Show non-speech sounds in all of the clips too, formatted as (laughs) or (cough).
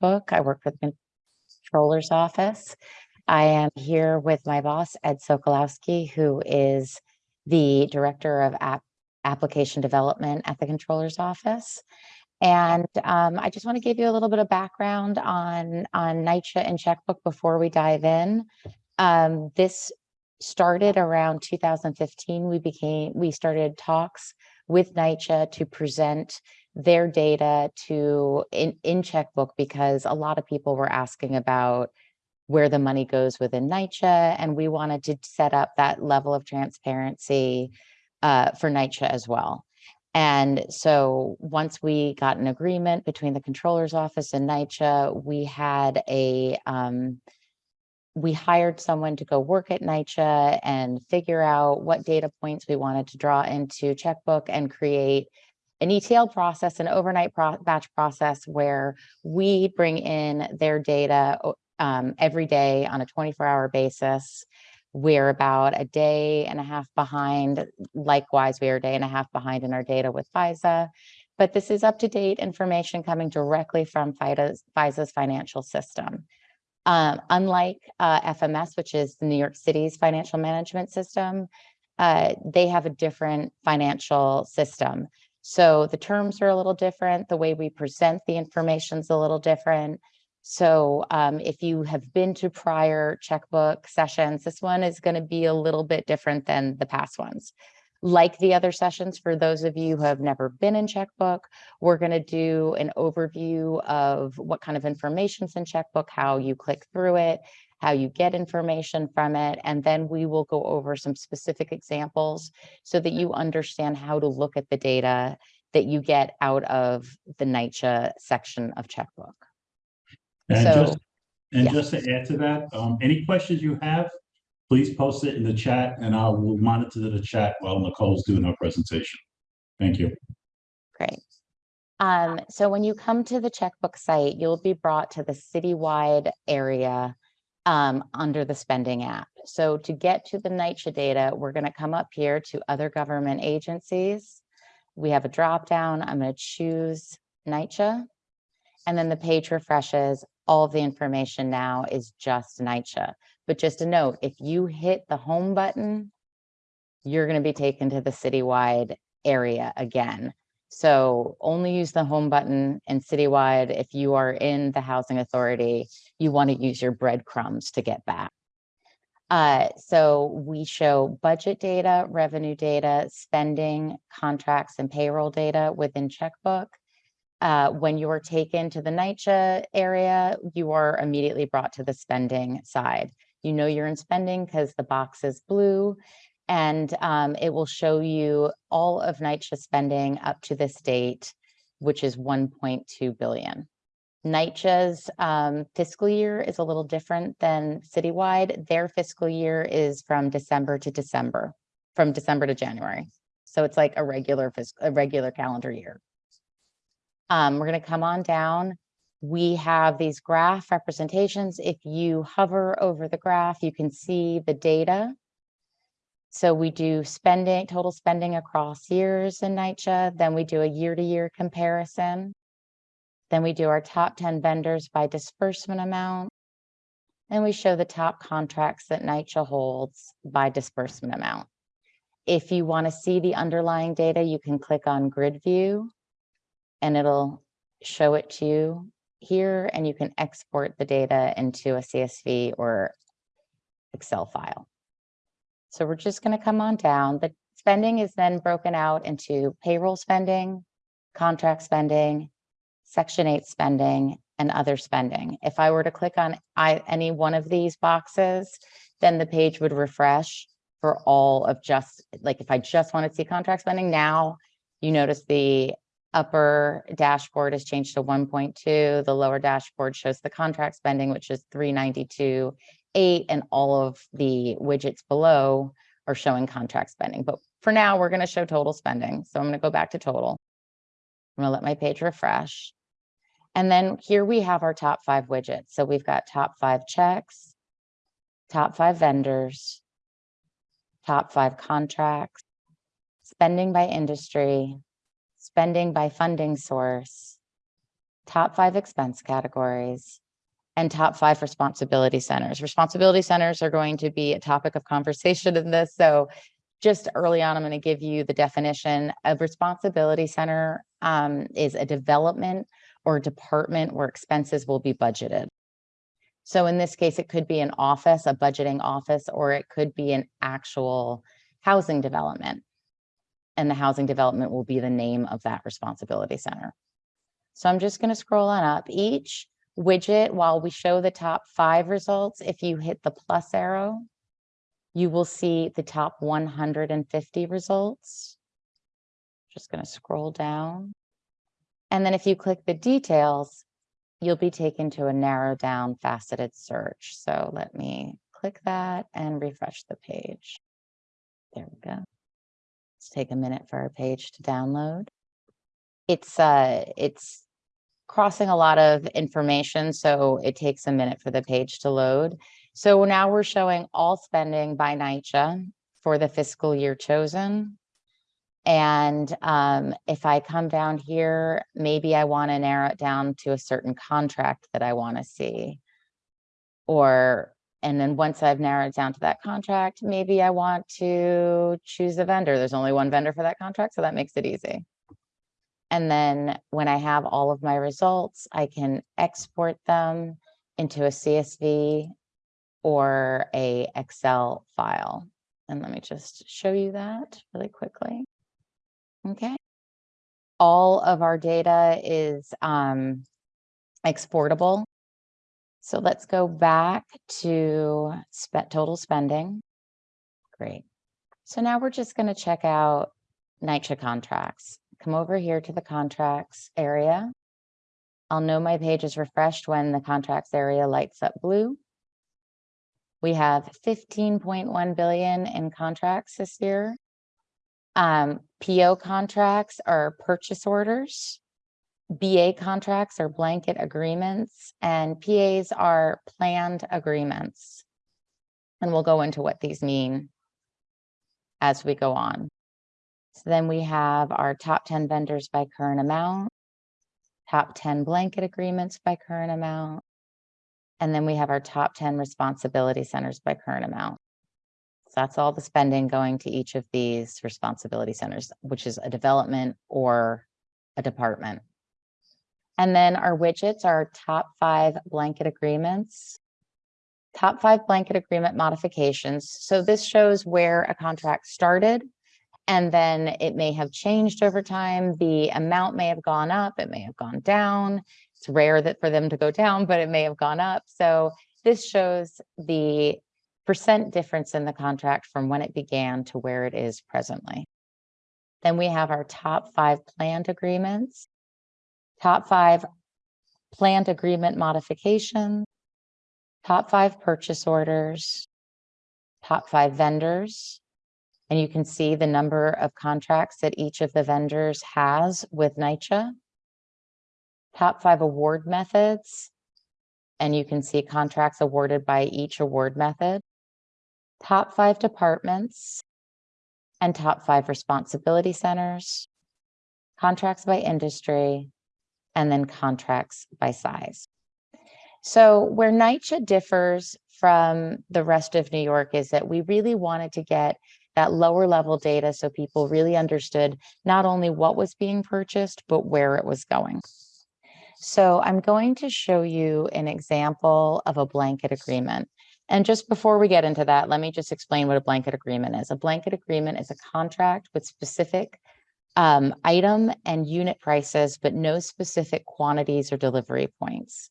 checkbook. I work for the controller's office. I am here with my boss, Ed Sokolowski, who is the Director of App Application Development at the controller's office. And um, I just want to give you a little bit of background on, on NYCHA and checkbook before we dive in. Um, this started around 2015. We became, we started talks with NYCHA to present their data to in, in checkbook because a lot of people were asking about where the money goes within NYCHA and we wanted to set up that level of transparency uh, for NYCHA as well. And so once we got an agreement between the controller's office and NYCHA, we had a, um, we hired someone to go work at NYCHA and figure out what data points we wanted to draw into checkbook and create an ETL process, an overnight pro batch process where we bring in their data um, every day on a 24 hour basis. We're about a day and a half behind. Likewise, we are a day and a half behind in our data with FISA. But this is up to date information coming directly from FISA's, FISA's financial system. Um, unlike uh, FMS, which is the New York City's financial management system, uh, they have a different financial system. So the terms are a little different. The way we present the information is a little different. So um, if you have been to prior checkbook sessions, this one is going to be a little bit different than the past ones. Like the other sessions, for those of you who have never been in checkbook, we're going to do an overview of what kind of information is in checkbook, how you click through it, how you get information from it, and then we will go over some specific examples so that you understand how to look at the data that you get out of the NYCHA section of checkbook. And So, just, and yeah. just to add to that, um, any questions you have, please post it in the chat and I will monitor the chat while Nicole's doing her presentation. Thank you. Great. Um, so when you come to the checkbook site, you'll be brought to the citywide area um, under the spending app. So to get to the NYCHA data, we're going to come up here to other government agencies. We have a drop down. I'm going to choose NYCHA. And then the page refreshes. All the information now is just NYCHA. But just a note, if you hit the home button, you're going to be taken to the citywide area again. So only use the home button and citywide. If you are in the housing authority, you want to use your breadcrumbs to get back. Uh, so we show budget data, revenue data, spending, contracts, and payroll data within checkbook. Uh, when you are taken to the NYCHA area, you are immediately brought to the spending side. You know you're in spending because the box is blue and um, it will show you all of NYCHA spending up to this date, which is 1.2 billion. NYCHA's um, fiscal year is a little different than citywide. Their fiscal year is from December to December, from December to January. So it's like a regular fiscal, a regular calendar year. Um, we're going to come on down. We have these graph representations. If you hover over the graph, you can see the data. So we do spending, total spending across years in NYCHA. Then we do a year-to-year comparison. Then we do our top 10 vendors by disbursement amount. And we show the top contracts that NYCHA holds by disbursement amount. If you want to see the underlying data, you can click on grid view and it'll show it to you here and you can export the data into a CSV or Excel file. So we're just going to come on down. The spending is then broken out into payroll spending, contract spending, section 8 spending, and other spending. If I were to click on I, any one of these boxes, then the page would refresh for all of just, like if I just want to see contract spending now, you notice the upper dashboard has changed to 1.2. The lower dashboard shows the contract spending, which is 392 eight and all of the widgets below are showing contract spending. But for now, we're going to show total spending. So I'm going to go back to total. I'm going to let my page refresh. And then here we have our top five widgets. So we've got top five checks, top five vendors, top five contracts, spending by industry, spending by funding source, top five expense categories, and top five responsibility centers. Responsibility centers are going to be a topic of conversation in this, so just early on, I'm going to give you the definition. A responsibility center um, is a development or department where expenses will be budgeted. So in this case, it could be an office, a budgeting office, or it could be an actual housing development. And the housing development will be the name of that responsibility center. So I'm just going to scroll on up each widget while we show the top five results. If you hit the plus arrow, you will see the top 150 results. Just going to scroll down. And then if you click the details, you'll be taken to a narrow down faceted search. So let me click that and refresh the page. There we go. Let's take a minute for our page to download. It's uh, it's crossing a lot of information, so it takes a minute for the page to load. So now we're showing all spending by NYCHA for the fiscal year chosen. And um, if I come down here, maybe I want to narrow it down to a certain contract that I want to see. Or, and then once I've narrowed down to that contract, maybe I want to choose a vendor. There's only one vendor for that contract, so that makes it easy. And then when I have all of my results, I can export them into a CSV or a Excel file. And let me just show you that really quickly. Okay. All of our data is um, exportable. So let's go back to total spending. Great. So now we're just going to check out NYCHA contracts. Come over here to the contracts area. I'll know my page is refreshed when the contracts area lights up blue. We have 15.1 billion in contracts this year. Um, PO contracts are purchase orders. BA contracts are blanket agreements and PAs are planned agreements. And we'll go into what these mean as we go on. Then we have our top 10 vendors by current amount, top 10 blanket agreements by current amount, and then we have our top 10 responsibility centers by current amount. So that's all the spending going to each of these responsibility centers, which is a development or a department. And then our widgets are top five blanket agreements, top five blanket agreement modifications. So this shows where a contract started and then it may have changed over time. The amount may have gone up, it may have gone down. It's rare that for them to go down, but it may have gone up. So this shows the percent difference in the contract from when it began to where it is presently. Then we have our top five planned agreements, top five planned agreement modifications, top five purchase orders, top five vendors. And you can see the number of contracts that each of the vendors has with NYCHA. Top five award methods. And you can see contracts awarded by each award method top five departments, and top five responsibility centers, contracts by industry, and then contracts by size. So where NYCHA differs from the rest of New York is that we really wanted to get that lower level data so people really understood not only what was being purchased, but where it was going. So I'm going to show you an example of a blanket agreement. And just before we get into that, let me just explain what a blanket agreement is. A blanket agreement is a contract with specific um, item and unit prices, but no specific quantities or delivery points.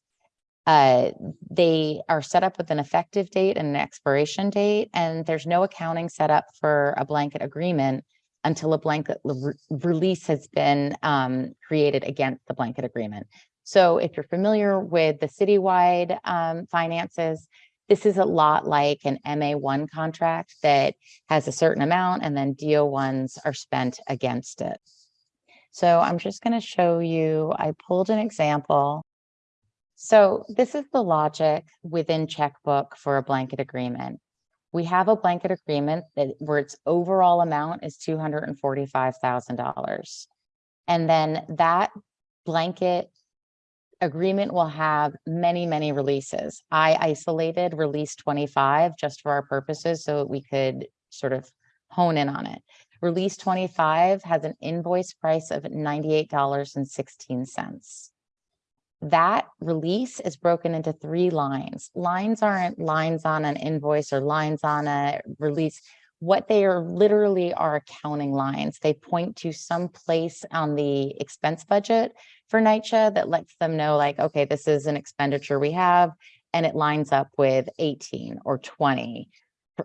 Uh, they are set up with an effective date and an expiration date, and there's no accounting set up for a blanket agreement until a blanket re release has been um, created against the blanket agreement. So if you're familiar with the citywide um, finances, this is a lot like an MA1 contract that has a certain amount and then DO1s are spent against it. So I'm just going to show you, I pulled an example. So this is the logic within checkbook for a blanket agreement. We have a blanket agreement that where its overall amount is $245,000. And then that blanket agreement will have many, many releases. I isolated release 25 just for our purposes so we could sort of hone in on it. Release 25 has an invoice price of $98.16. That release is broken into three lines. Lines aren't lines on an invoice or lines on a release. What they are literally are accounting lines. They point to some place on the expense budget for NYCHA that lets them know like, okay, this is an expenditure we have and it lines up with 18 or 20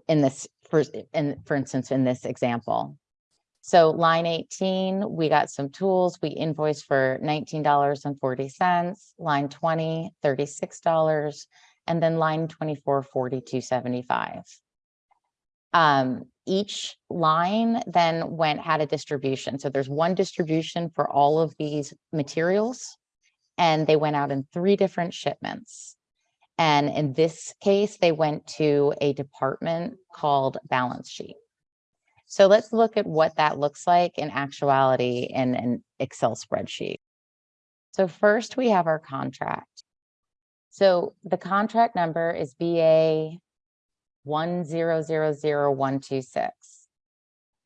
in this, for, in, for instance, in this example. So line 18, we got some tools. We invoiced for $19.40. Line 20, $36. And then line 24, 42.75. Um, each line then went, had a distribution. So there's one distribution for all of these materials. And they went out in three different shipments. And in this case, they went to a department called balance sheet. So let's look at what that looks like in actuality in an Excel spreadsheet. So first we have our contract. So the contract number is BA one zero zero zero one two six.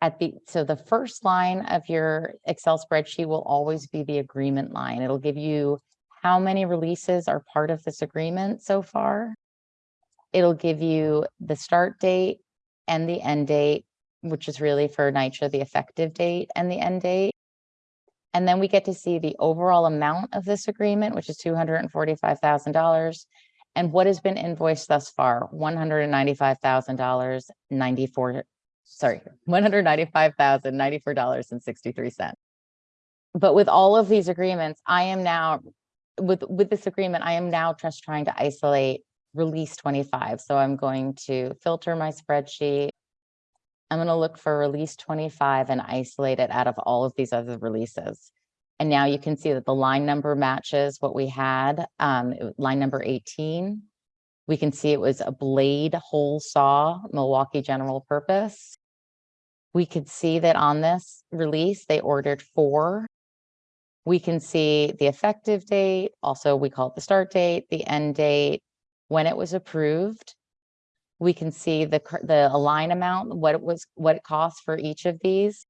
At the, so the first line of your Excel spreadsheet will always be the agreement line. It'll give you how many releases are part of this agreement so far. It'll give you the start date and the end date, which is really for NYCHA, the effective date and the end date. And then we get to see the overall amount of this agreement, which is two hundred and what has been invoiced thus far, one hundred and ninety-five thousand dollars, ninety-four, sorry, one hundred ninety-five thousand, ninety-four dollars and sixty-three cents. But with all of these agreements, I am now, with, with this agreement, I am now just trying to isolate release twenty-five. So I'm going to filter my spreadsheet. I'm gonna look for release twenty-five and isolate it out of all of these other releases. And now you can see that the line number matches what we had, um, line number eighteen. We can see it was a blade hole saw, Milwaukee General Purpose. We could see that on this release, they ordered four. We can see the effective date, also we call it the start date, the end date, when it was approved. We can see the, the align amount, what it was, what it costs for each of these.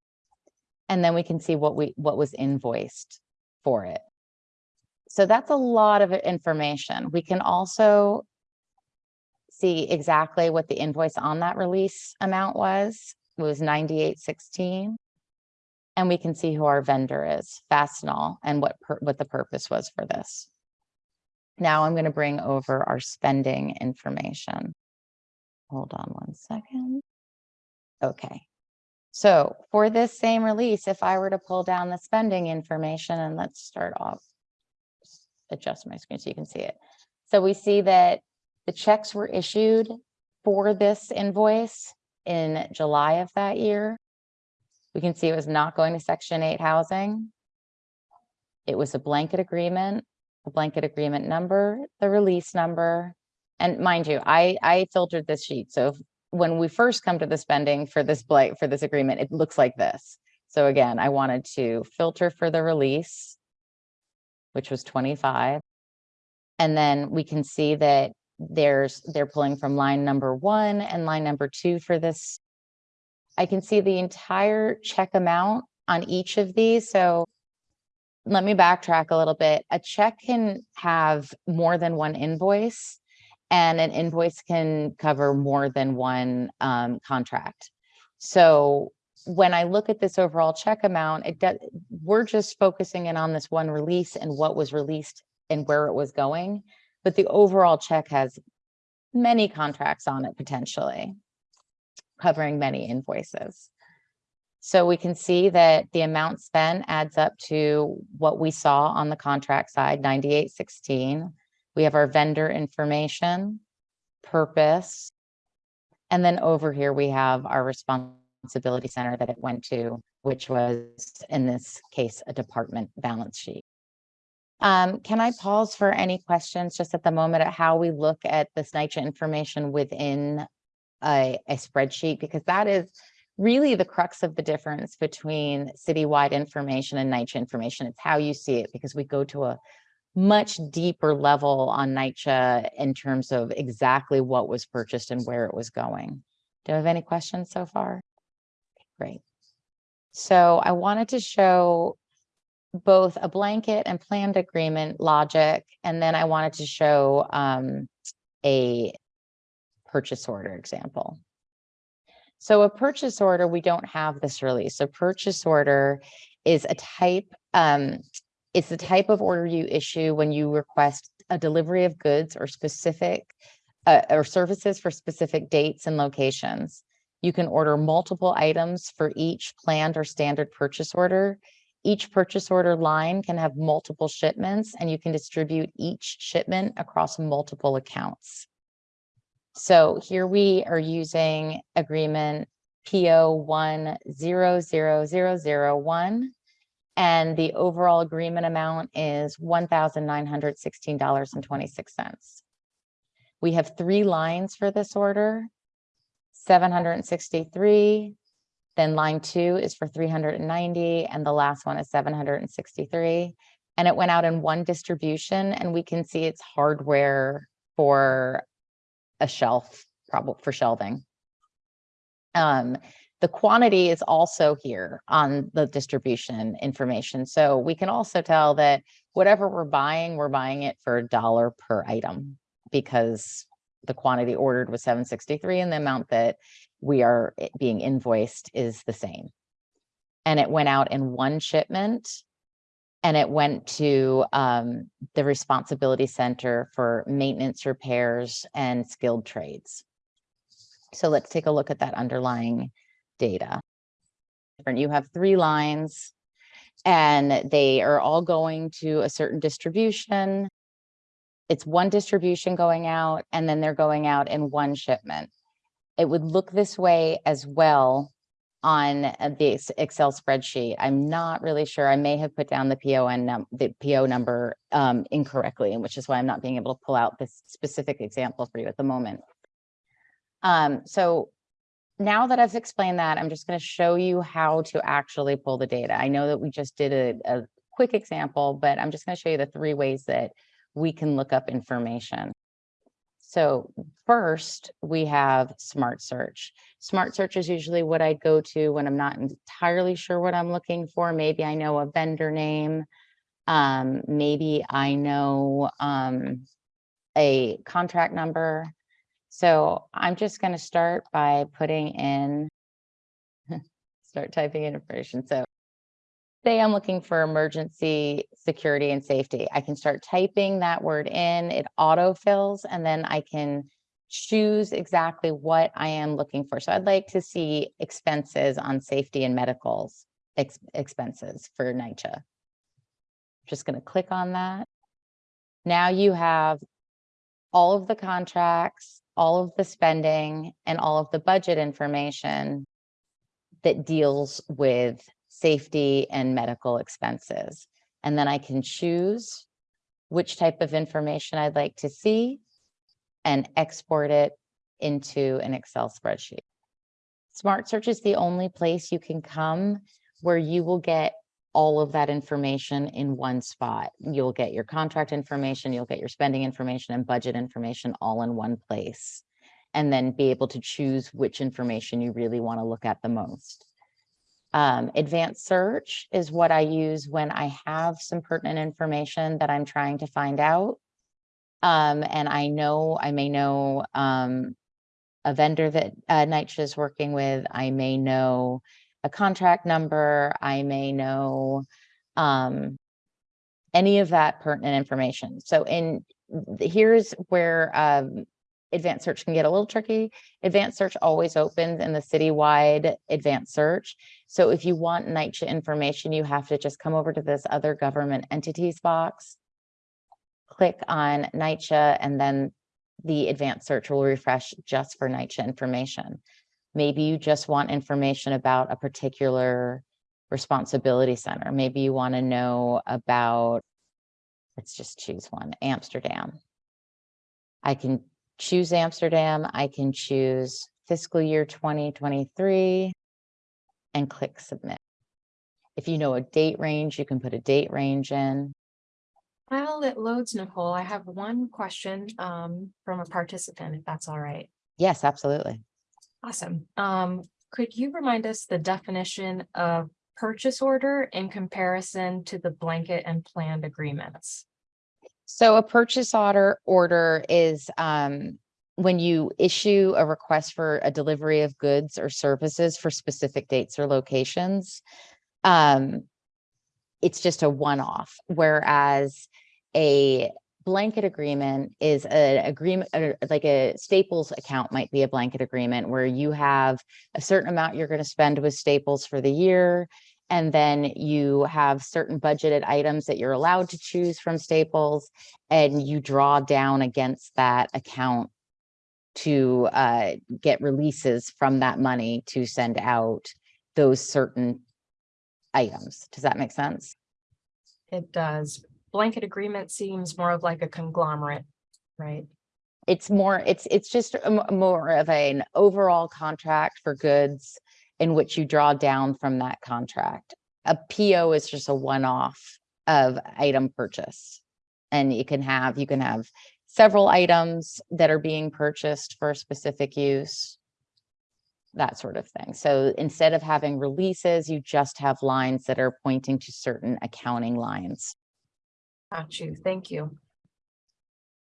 And then we can see what we, what was invoiced for it. So that's a lot of information. We can also see exactly what the invoice on that release amount was. It was ninety-eight sixteen. And we can see who our vendor is, Fastenal, and what, pur- what the purpose was for this. Now I'm going to bring over our spending information. Hold on one second. Okay. So for this same release, if I were to pull down the spending information and let's start off. Adjust my screen so you can see it. So we see that the checks were issued for this invoice in July of that year. We can see it was not going to section eight housing. It was a blanket agreement, the blanket agreement number, the release number. And mind you, I, I filtered this sheet. So when we first come to the spending for this blank, for this agreement, it looks like this. So again, I wanted to filter for the release, which was twenty-five. And then we can see that there's, they're pulling from line number one and line number two for this. I can see the entire check amount on each of these, so let me backtrack a little bit. A check can have more than one invoice and an invoice can cover more than one um, contract. So when I look at this overall check amount, it we're just focusing in on this one release and what was released and where it was going. But the overall check has many contracts on it potentially, covering many invoices. So we can see that the amount spent adds up to what we saw on the contract side, ninety-eight sixteen. We have our vendor information, purpose. And then over here, we have our responsibility center that it went to, which was in this case, a department balance sheet. Um, can I pause for any questions just at the moment at how we look at this NYCHA information within a, a spreadsheet? Because that is really the crux of the difference between citywide information and NYCHA information. It's how you see it because we go to a much deeper level on NYCHA in terms of exactly what was purchased and where it was going. Do you have any questions so far? Great. So I wanted to show both a blanket and planned agreement logic, and then I wanted to show um, a purchase order example. So a purchase order, we don't have this release. A purchase order is a type, um, it's the type of order you issue when you request a delivery of goods or specific uh, or services for specific dates and locations. You can order multiple items for each planned or standard purchase order. Each purchase order line can have multiple shipments and you can distribute each shipment across multiple accounts. So here we are using agreement PO one zero zero zero zero one. And the overall agreement amount is one thousand nine hundred sixteen dollars and twenty-six cents. We have three lines for this order. Seven hundred and sixty-three. Then line two is for three hundred and ninety, and the last one is seven hundred and sixty-three. And it went out in one distribution, and we can see it's hardware for a shelf, probably for shelving. Um, the quantity is also here on the distribution information. So we can also tell that whatever we're buying, we're buying it for a dollar per item because the quantity ordered was 763 and the amount that we are being invoiced is the same. And it went out in one shipment and it went to um, the responsibility center for maintenance repairs and skilled trades. So let's take a look at that underlying data. You have three lines and they are all going to a certain distribution. It's one distribution going out and then they're going out in one shipment. It would look this way as well on uh, the Excel spreadsheet. I'm not really sure. I may have put down the PON num, the PO number um, incorrectly, which is why I'm not being able to pull out this specific example for you at the moment. Um, so now that I've explained that, I'm just going to show you how to actually pull the data. I know that we just did a, a quick example, but I'm just going to show you the three ways that we can look up information. So first, we have Smart Search. Smart Search is usually what I go to when I'm not entirely sure what I'm looking for. Maybe I know a vendor name. Um, maybe I know um, a contract number. So I'm just going to start by putting in, (laughs) start typing in information. So say I'm looking for emergency security and safety. I can start typing that word in, it autofills, and then I can choose exactly what I am looking for. So I'd like to see expenses on safety and medicals ex- expenses for NYCHA. Just going to click on that. Now you have all of the contracts, all of the spending, and all of the budget information that deals with safety and medical expenses. And then I can choose which type of information I'd like to see and export it into an Excel spreadsheet. Smart Search is the only place you can come where you will get all of that information in one spot. You'll get your contract information, you'll get your spending information and budget information all in one place. And then be able to choose which information you really want to look at the most. Um, advanced search is what I use when I have some pertinent information that I'm trying to find out. Um, and I know, I may know, um, a vendor that, uh, NYCHA is working with. I may know a contract number. I may know, um, any of that pertinent information. So in, here's where, um, advanced search can get a little tricky. Advanced search always opens in the citywide advanced search. So if you want NYCHA information, you have to just come over to this other government entities box, click on NYCHA, and then the advanced search will refresh just for NYCHA information. Maybe you just want information about a particular responsibility center. Maybe you want to know about, let's just choose one, Amsterdam. I can choose Amsterdam. I can choose fiscal year 2023 and click submit. If you know a date range, you can put a date range in. While it loads, Nicole, I have one question um from a participant, if that's all right. Yes, absolutely. Awesome. Um, could you remind us the definition of purchase order in comparison to the blanket and planned agreements? So a purchase order order is um when you issue a request for a delivery of goods or services for specific dates or locations. Um, it's just a one-off, whereas a blanket agreement is an agreement, like a Staples account might be a blanket agreement where you have a certain amount you're going to spend with Staples for the year. And then you have certain budgeted items that you're allowed to choose from Staples and you draw down against that account to uh, get releases from that money to send out those certain items. Does that make sense? It does. Blanket agreement seems more of like a conglomerate, right? It's more, it's, it's just more of an overall contract for goods in which you draw down from that contract. A PO is just a one-off of item purchase. And you can have, you can have several items that are being purchased for specific use. That sort of thing. So instead of having releases, you just have lines that are pointing to certain accounting lines. Got you. Thank you.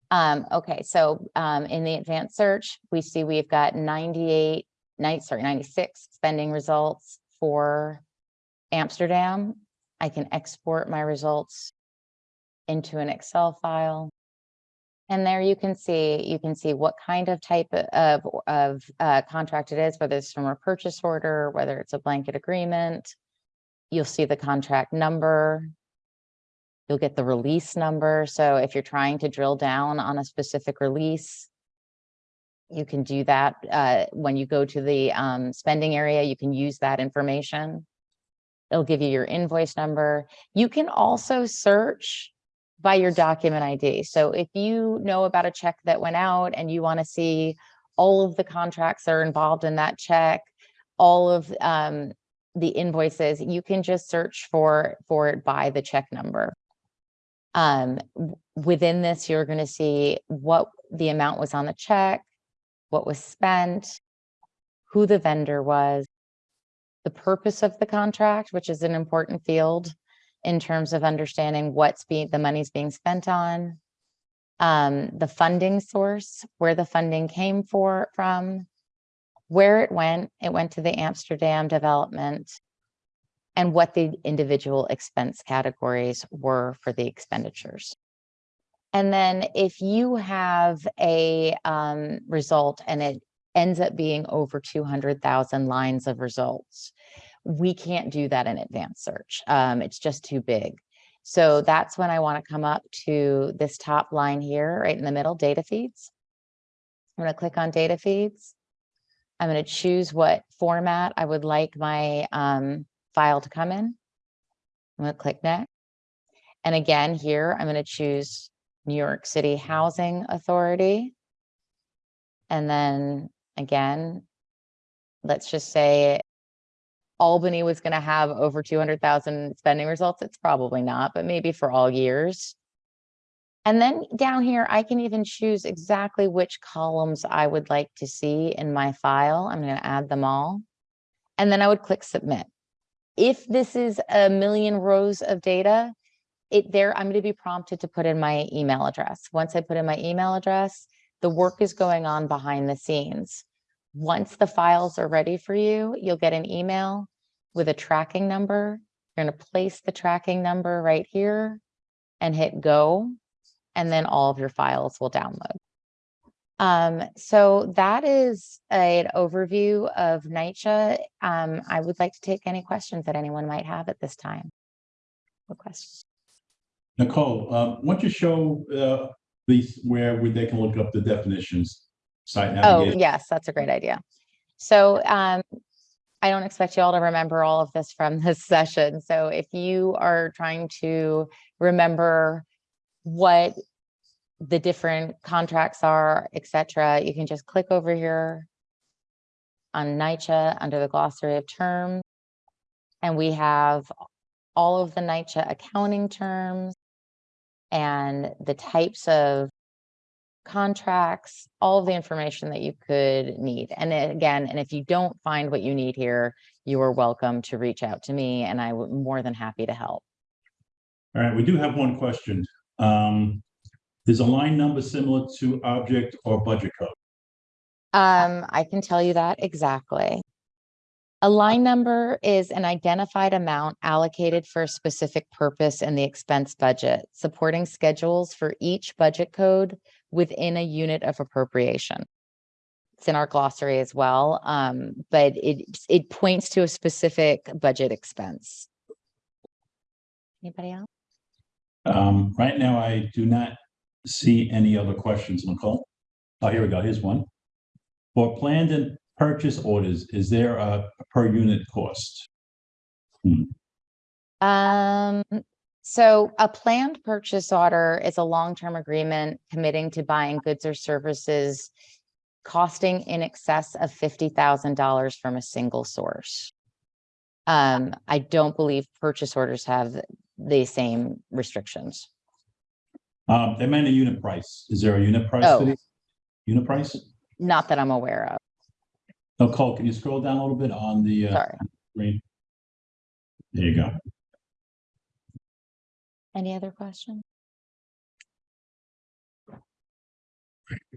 Um, okay, so, um, in the advanced search, we see we've got ninety-eight, nine, sorry, ninety-six spending results for Amsterdam. I can export my results into an Excel file. And there you can see, you can see what kind of type of, of, uh, contract it is, whether it's from a purchase order, whether it's a blanket agreement. You'll see the contract number. You'll get the release number. So if you're trying to drill down on a specific release, you can do that uh, when you go to the um, spending area, you can use that information. It'll give you your invoice number. You can also search by your document ID. So if you know about a check that went out and you want to see all of the contracts that are involved in that check, all of um, the invoices, you can just search for for it by the check number. Um, within this, you're going to see what the amount was on the check, what was spent, who the vendor was, the purpose of the contract, which is an important field in terms of understanding what's being, the money's being spent on, um, the funding source, where the funding came for, from, where it went, it went to the Amsterdam development, and what the individual expense categories were for the expenditures. And then if you have a um, result and it ends up being over 200,000 lines of results, we can't do that in advanced search. Um, it's just too big. So that's when I want to come up to this top line here, right in the middle, data feeds. I'm going to click on data feeds. I'm going to choose what format I would like my um, file to come in. I'm going to click next. And again, here, I'm going to choose New York City Housing Authority. And then again, let's just say Albany was going to have over 200,000 spending results. It's probably not, but maybe for all years. And then down here, I can even choose exactly which columns I would like to see in my file. I'm going to add them all. And then I would click submit. If this is a million rows of data, it there, I'm going to be prompted to put in my email address. Once I put in my email address, the work is going on behind the scenes. Once the files are ready for you, you'll get an email with a tracking number. You're going to place the tracking number right here and hit go, and then all of your files will download. Um, so that is an overview of NYCHA. Um, I would like to take any questions that anyone might have at this time. What questions? Nicole, uh, why don't you show, uh, these where we- they can look up the definitions, site Oh, yes, that's a great idea. So um, I don't expect you all to remember all of this from this (laughs) session. So if you are trying to remember what the different contracts are, et cetera, you can just click over here on NYCHA under the glossary of terms. And we have all of the NYCHA accounting terms. and the types of contracts, all of the information that you could need. And again, and if you don't find what you need here, you are welcome to reach out to me and I'm more than happy to help. All right, we do have one question. Um, is a line number similar to object or budget code? Um, I can tell you that exactly. A line number is an identified amount allocated for a specific purpose in the expense budget, supporting schedules for each budget code within a unit of appropriation. It's in our glossary as well, um, but it, it points to a specific budget expense. Anybody else? Um, right now, I do not see any other questions, Nicole. Oh, here we go. Here's one. For planned and purchase orders, is there a per unit cost? Um, so a planned purchase order is a long-term agreement committing to buying goods or services costing in excess of fifty thousand dollars from a single source. Um, I don't believe purchase orders have the same restrictions. Um, they meant a unit price. Is there a unit price? Oh. for these? Unit price? Not that I'm aware of, Nicole, can you scroll down a little bit on the, uh, sorry. screen? There you go. Any other questions?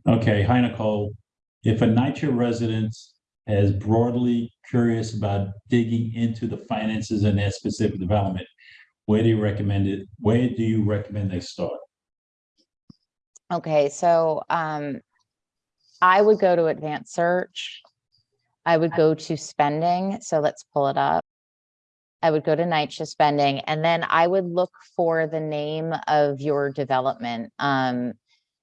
Okay, hi Nicole. If a NYCHA resident is broadly curious about digging into the finances in their specific development, where do you recommend it? Where do you recommend they start? Okay, so um, I would go to advanced search. I would go to spending, so let's pull it up. I would go to NYCHA spending, and then I would look for the name of your development. Um,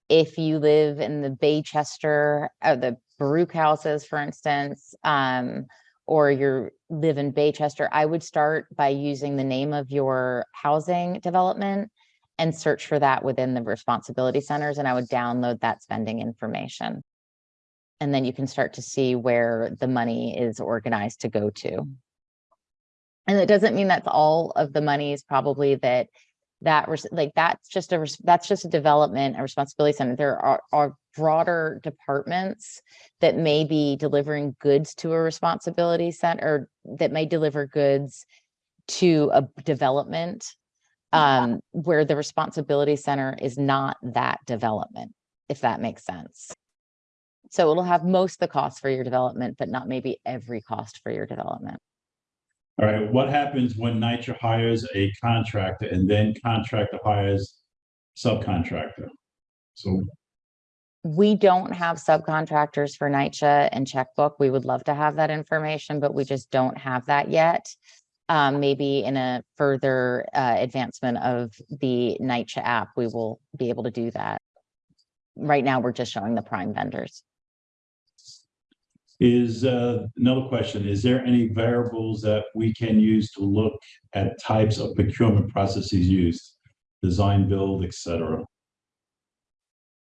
if you live in the Baychester, or the Baruch houses, for instance, um, or you live in Baychester, I would start by using the name of your housing development and search for that within the responsibility centers, and I would download that spending information. And then you can start to see where the money is organized to go to. Mm. And it doesn't mean that's all of the money is probably that, that, like, that's just a, that's just a development, a responsibility center. There are, are broader departments that may be delivering goods to a responsibility center, that may deliver goods to a development um, where the responsibility center is not that development, if that makes sense. So it'll have most of the cost for your development, but not maybe every cost for your development. All right, what happens when NYCHA hires a contractor and then contractor hires subcontractor? So, We don't have subcontractors for NYCHA and checkbook. We would love to have that information, but we just don't have that yet. Um, maybe in a further uh, advancement of the NYCHA app, we will be able to do that. Right now, we're just showing the prime vendors. is, uh, another question, is there any variables that we can use to look at types of procurement processes used? Design, build, et cetera?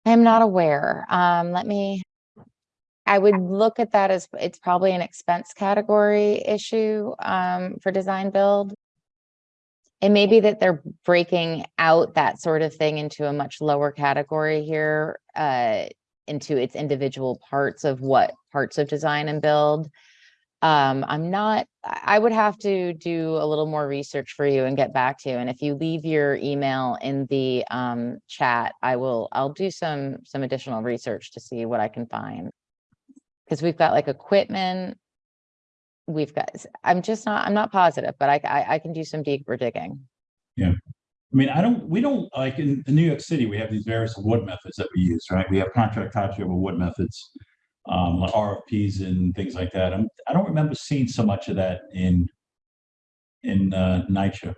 I'm not aware. Um, let me. I would look at that as it's probably an expense category issue um for design build. It may be that they're breaking out that sort of thing into a much lower category here, uh, into its individual parts of what parts of design and build. Um, I'm not, I would have to do a little more research for you and get back to you. And if you leave your email in the um chat, I will, I'll do some, some additional research to see what I can find. Because we've got like equipment. We've got, I'm just not, I'm not positive, but I, I, I can do some deeper digging. Yeah. I mean, I don't, we don't, like in, in New York City, we have these various award methods that we use, right? We have contract types, we have award methods. Um, like RFPs and things like that. I'm, I don't remember seeing so much of that in. In, uh, NYCHA.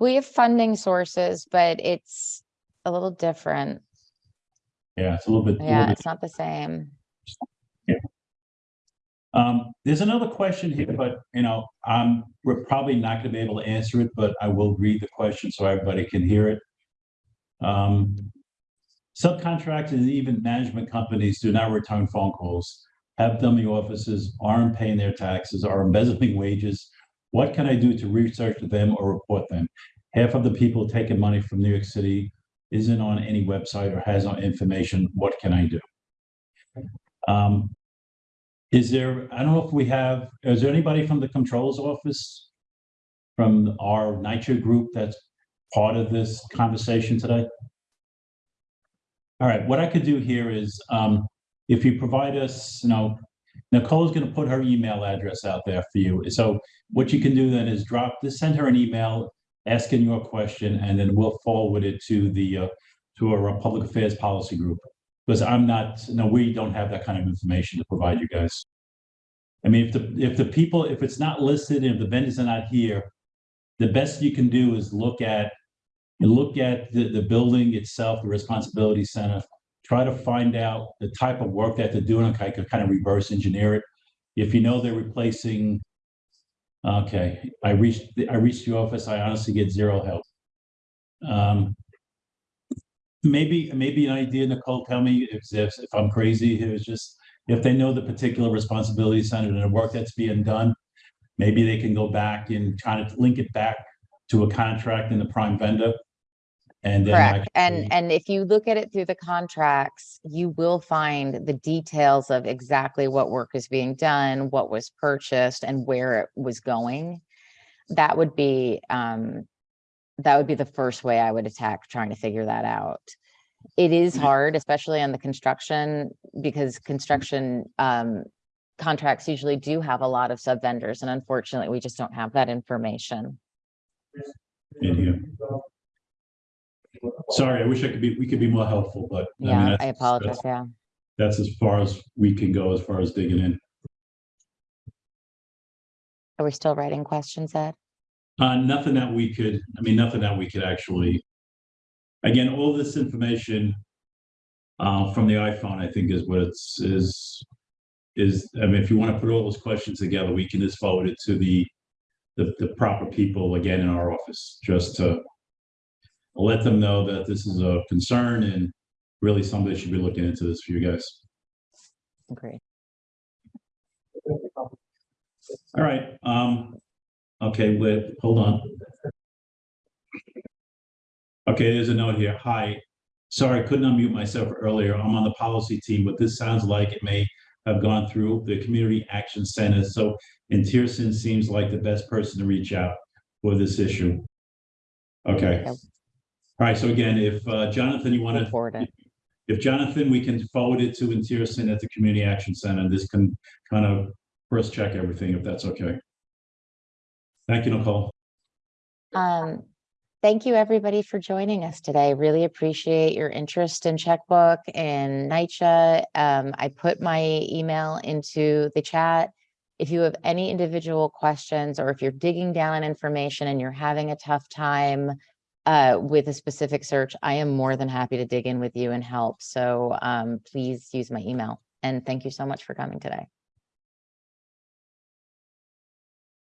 We have funding sources, but it's a little different. Yeah, it's a little bit. a little Yeah, bit it's not the same. Um, there's another question here, but you know, we're probably not gonna be able to answer it, but I will read the question so everybody can hear it. Um, subcontractors and even management companies do not return phone calls, have dummy offices, aren't paying their taxes, are embezzling wages. What can I do to research them or report them? Half of the people taking money from New York City isn't on any website or has no information, what can I do? Um, is there, I don't know if we have, is there anybody from the controls office? From our NYCHA group that's part of this conversation today? All right, what I could do here is, um, if you provide us, you know, Nicole's gonna put her email address out there for you. So what you can do then is drop, just send her an email asking your question, and then we'll forward it to the, uh, to our public affairs policy group. Because I'm not, no, we don't have that kind of information to provide you guys. I mean, if the, if the people, if it's not listed, and if the vendors are not here, the best you can do is look at, look at the, the building itself, the responsibility center, try to find out the type of work that they're doing, and kind of, kind of reverse engineer it. If you know they're replacing, okay, I reached, I reached the office, I honestly get zero help. Um, maybe, maybe an idea, Nicole, tell me if, if, if I'm crazy, it was just, if they know the particular responsibility center and the work that's being done, maybe they can go back and kind of link it back to a contract in the prime vendor. And then. Correct. actually- And, and if you look at it through the contracts, you will find the details of exactly what work is being done, what was purchased and where it was going. That would be, um, that would be the first way I would attack trying to figure that out. It is Mhm. hard, especially on the construction, because construction, um, contracts usually do have a lot of sub vendors and unfortunately, we just don't have that information. Sorry, I wish I could be, we could be more helpful, but. mean, Yeah, I that's- apologize. that's- Yeah. That's as far as we can go as far as digging in. Are we still writing questions, Ed? Uh, nothing that we could, I mean, nothing that we could actually. Again, all this information. Uh, from the iPhone, I think is what it's, is. Is, I mean, if you want to put all those questions together, we can just forward it to the. The, the proper people again in our office, just to. Let them know that this is a concern and really somebody should be looking into this for you guys. Agreed. All right, um, okay, wait, hold on. Okay, there's a note here. Hi, sorry, I couldn't unmute myself earlier. I'm on the policy team, but this sounds like it may have gone through the Community Action Center, so and Tierson seems like the best person to reach out for this issue. Okay. All right, so again, if uh, Jonathan, you want to forward it. if Jonathan, we can forward it to Intierson at the Community Action Center, and this can kind of first check everything, if that's okay. Thank you, Nicole. Um, thank you, everybody, for joining us today. Really appreciate your interest in Checkbook and NYCHA. Um, I put my email into the chat. If you have any individual questions, or if you're digging down on information and you're having a tough time uh, with a specific search, I am more than happy to dig in with you and help. So um, please use my email. And thank you so much for coming today.